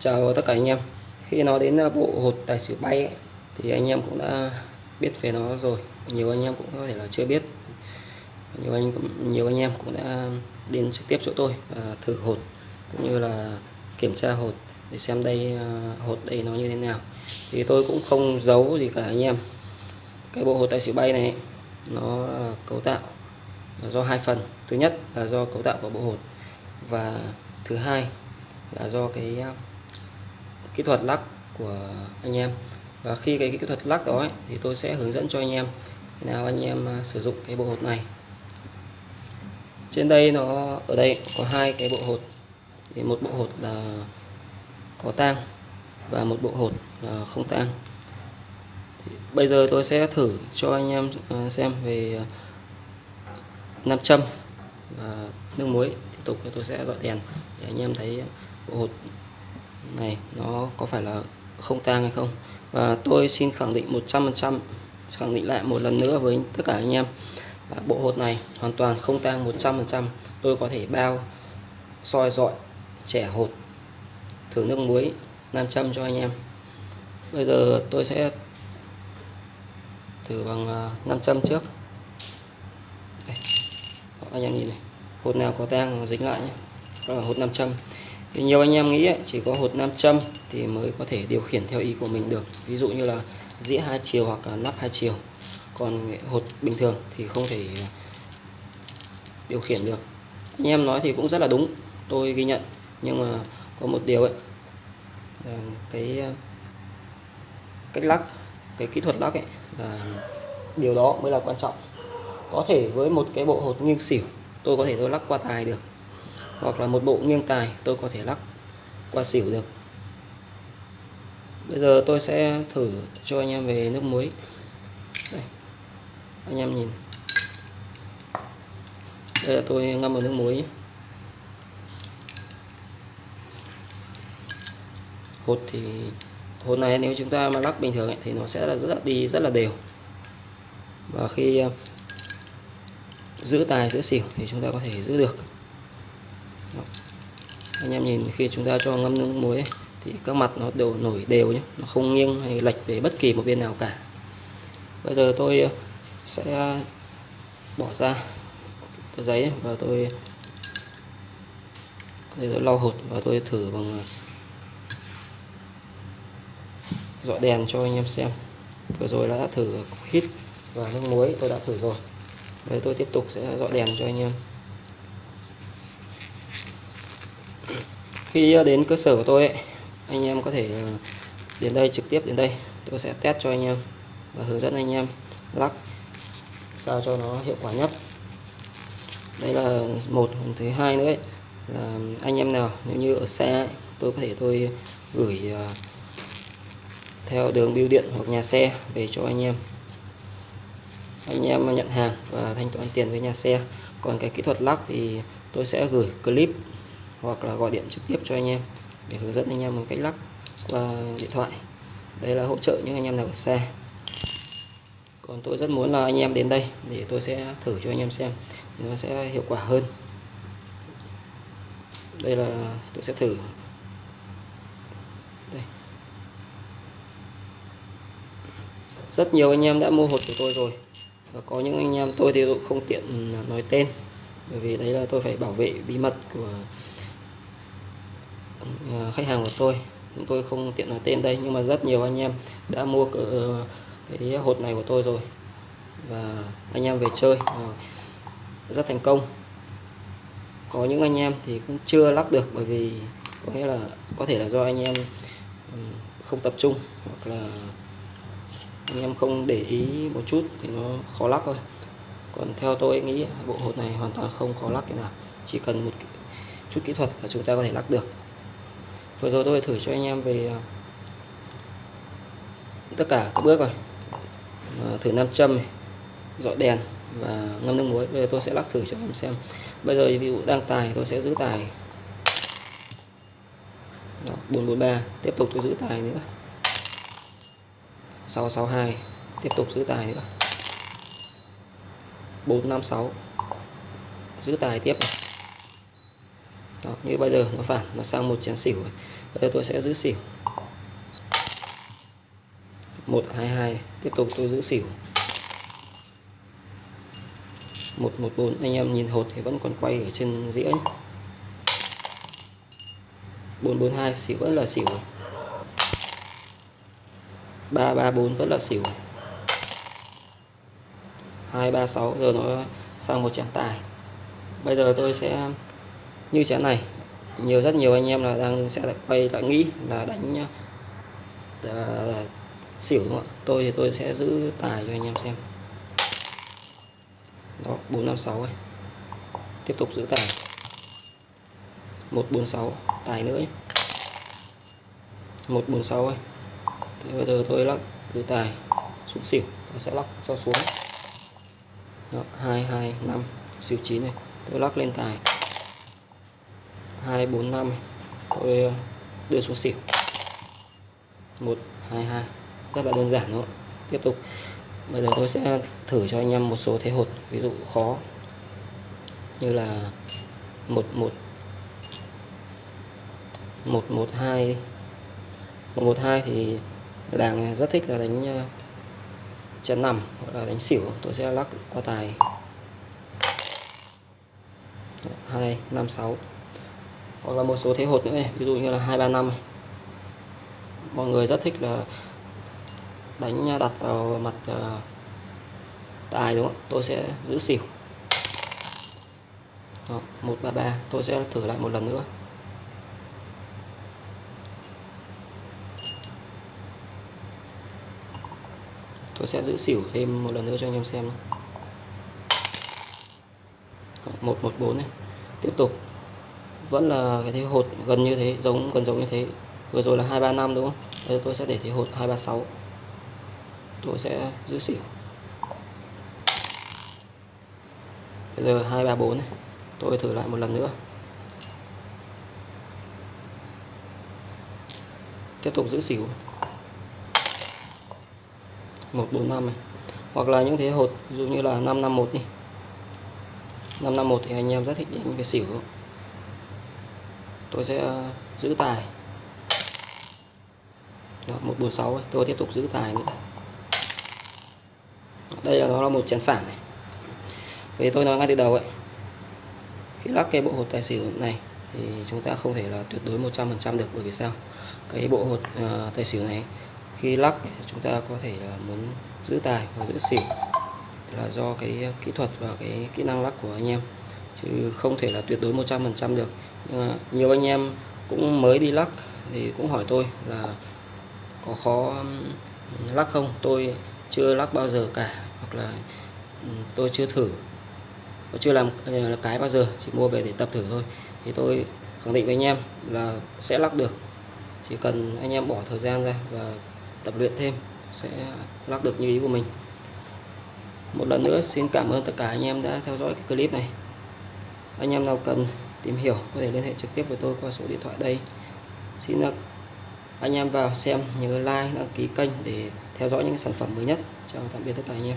Chào tất cả anh em. Khi nói đến à, bộ hột tài xỉu bay ấy, thì anh em cũng đã biết về nó rồi. Nhiều anh em cũng có thể là chưa biết. Nhiều anh cũng nhiều anh em cũng đã đến trực tiếp chỗ tôi và thử hột cũng như là kiểm tra hột để xem đây à, hột đây nó như thế nào. Thì tôi cũng không giấu gì cả anh em. Cái bộ hột tài xỉu bay này nó cấu tạo do hai phần. Thứ nhất là do cấu tạo của bộ hột và thứ hai là do cái à, kỹ thuật lắc của anh em. Và khi cái kỹ thuật lắc đó ấy, thì tôi sẽ hướng dẫn cho anh em nào anh em à, sử dụng cái bộ hột này. Trên đây nó ở đây có hai cái bộ hột. Thì một bộ hột là có tang và một bộ hột là không tang. Bây giờ tôi sẽ thử cho anh em à, xem về à, nam châm và nước muối. Tiếp tục tôi sẽ gọi đèn để anh em thấy bộ hột này, nó có phải là không tang hay không? Và tôi xin khẳng định 100% khẳng định lại một lần nữa với tất cả anh em là bộ hột này hoàn toàn không tang 100% tôi có thể bao soi dọi trẻ hột, thử nước muối nam châm cho anh em. Bây giờ tôi sẽ thử bằng à, nam châm trước. Đây. anh em nhìn này. Hột nào có tang dính lại nhé. Đó là hột nam châm thì nhiều anh em nghĩ chỉ có hột nam châm thì mới có thể điều khiển theo ý của mình được. Ví dụ như là dĩa hai chiều hoặc là nắp hai chiều. Còn hột bình thường thì không thể điều khiển được. Anh em nói thì cũng rất là đúng, tôi ghi nhận. Nhưng mà có một điều ấy, là cái cách lắc, cái kỹ thuật lắc ấy, là điều đó mới là quan trọng. Có thể với một cái bộ hột nghiêng xỉu, tôi có thể tôi lắc qua tài được hoặc là một bộ nghiêng tài tôi có thể lắc qua xỉu được bây giờ tôi sẽ thử cho anh em về nước muối đây. anh em nhìn đây là tôi ngâm vào nước muối nhé. hột thì hột này nếu chúng ta mà lắc bình thường ấy, thì nó sẽ là rất là đi rất là đều và khi ờ, giữ tài giữ xỉu thì chúng ta có thể giữ được anh em nhìn khi chúng ta cho ngâm nước muối thì các mặt nó đều nổi đều nhé nó không nghiêng hay lệch về bất kỳ một bên nào cả. Bây giờ tôi ờ, sẽ ờ, bỏ ra tờ giấy và tôi, để tôi lau hột và tôi thử bằng ờ, dọi đèn cho anh em xem. Vừa rồi đã thử hít và nước muối, tôi đã thử rồi. Đây tôi tiếp tục sẽ dọi đèn cho anh em. Khi đến cơ sở của tôi ấy, anh em có thể ờ, đến đây trực tiếp đến đây. Tôi sẽ test cho anh em và hướng dẫn anh em lắc sao cho nó hiệu quả nhất. Đây là một thứ hai nữa ấy, là anh em nào nếu như ở xe ấy, tôi có thể tôi gửi ờ, theo đường bưu điện hoặc nhà xe về cho anh em. Anh em nhận hàng và thanh toán tiền với nhà xe. Còn cái kỹ thuật lắc thì tôi sẽ gửi clip hoặc là gọi điện trực tiếp cho anh em để hướng dẫn anh em một cách lắc qua điện thoại. Đây là hỗ trợ những anh em nào ở xa. Còn tôi rất muốn là anh em đến đây để tôi sẽ thử cho anh em xem nó sẽ hiệu quả hơn. Đây là, tôi sẽ thử. Đây. rất nhiều anh em đã mua hột của tôi rồi. Và có những anh em tôi thì tôi không tiện à, nói tên. Bởi vì đấy là tôi phải bảo vệ bí mật của Ờ, khách hàng của tôi. Chúng tôi không tiện nói tên đây, nhưng mà rất nhiều anh em đã mua ờ, cái hột này của tôi rồi. Và anh em về chơi ờ, rất thành công. Có những anh em thì cũng chưa lắc được, bởi vì có nghĩa là, có thể là do anh em không tập trung, hoặc là anh em không để ý một chút thì nó khó lắc thôi. Còn theo tôi nghĩ, bộ hột này hoàn toàn không khó lắc cái nào. Chỉ cần một chút kỹ thuật là chúng ta có thể lắc được vừa rồi tôi thử cho anh em về à, tất cả các bước rồi. Thử nam châm này dọi đèn và ngâm nước muối. Bây giờ tôi sẽ lắc thử cho em xem. Bây giờ ví dụ đang tài tôi sẽ giữ tài. Đó, 443 tiếp tục tôi giữ tài nữa. 662 tiếp tục giữ tài nữa. 456 giữ tài tiếp này đó, như bây giờ nó phản nó sang một chén xỉu rồi. bây giờ tôi sẽ giữ xỉu. 122 tiếp tục tôi giữ xỉu. 114 anh em nhìn hột thì vẫn còn quay ở trên dĩa nhé. 442 xỉu vẫn là xỉu 334 vẫn là xỉu 236 giờ nó sang một chén tài. Bây giờ tôi sẽ như chén này. Nhiều rất nhiều anh em là đang sẽ quay lại nghĩ là đánh uh, xỉu đúng không ạ? Tôi thì tôi sẽ giữ tài cho anh em xem. Đó 456 ấy. tiếp tục giữ tài. 146 tài nữa nhé. 146 ấy. Thế bây giờ tôi lắc từ tài xuống xỉu tôi sẽ lắc cho xuống. Đó, 225 xỉu 9 này. Tôi lắc lên tài. 245 tôi ờ, đưa xuống xỉu. 122 rất là đơn giản thôi. Tiếp tục. Bây giờ tôi sẽ thử cho anh em một số thế hột, ví dụ khó. Như là 11 112 112 thì làng rất thích là đánh ờ, chén nằm hoặc là đánh xỉu. Tôi sẽ lắc qua tài. 256 hoặc là một số thế hột nữa này, ví dụ như là 235 này. mọi người rất thích là đánh à, đặt vào mặt uh, tài đúng không tôi sẽ giữ xỉu. Đó, 133 tôi sẽ thử lại một lần nữa. Tôi sẽ giữ xỉu thêm một lần nữa cho anh em xem. 114 này. Tiếp tục vẫn là cái thế hột gần như thế, giống, gần giống như thế. Vừa rồi là 235 đúng không? Đây tôi sẽ để thế hột 236 tôi sẽ giữ xỉu. Bây giờ 234 này. Tôi thử lại một lần nữa. Tiếp tục giữ xỉu. 145 này. Hoặc là những thế hột dụ như là 551 đi. 551 thì anh em rất thích đánh về xỉu tôi sẽ ờ, giữ tài. Đó, 146 ấy. tôi tiếp tục giữ tài nữa. Đây là nó là một chén phản này. Vì tôi nói ngay từ đầu ấy khi lắc cái bộ hột tài xỉu này thì chúng ta không thể là tuyệt đối 100% được bởi vì sao? Cái bộ hột uh, tài xỉu này khi lắc chúng ta có thể là muốn giữ tài và giữ xỉu là do cái ờ, kỹ thuật và cái kỹ năng lắc của anh em. Chứ không thể là tuyệt đối 100% được. À, nhiều anh em cũng mới đi lắc thì cũng hỏi tôi là có khó lắc không? Tôi chưa lắc bao giờ cả, hoặc là tôi chưa thử. Chưa làm à, cái bao giờ, chỉ mua về để tập thử thôi. Thì tôi khẳng định với anh em là sẽ lắc được. Chỉ cần anh em bỏ thời gian ra và tập luyện thêm, sẽ lắc được như ý của mình. Một lần nữa, xin cảm ơn tất cả anh em đã theo dõi cái clip này. Anh em nào cần tìm hiểu, có thể liên hệ trực tiếp với tôi qua số điện thoại đây. Xin à, anh em vào xem nhớ like, đăng ký kênh để theo dõi những sản phẩm mới nhất. Chào tạm biệt tất cả anh em.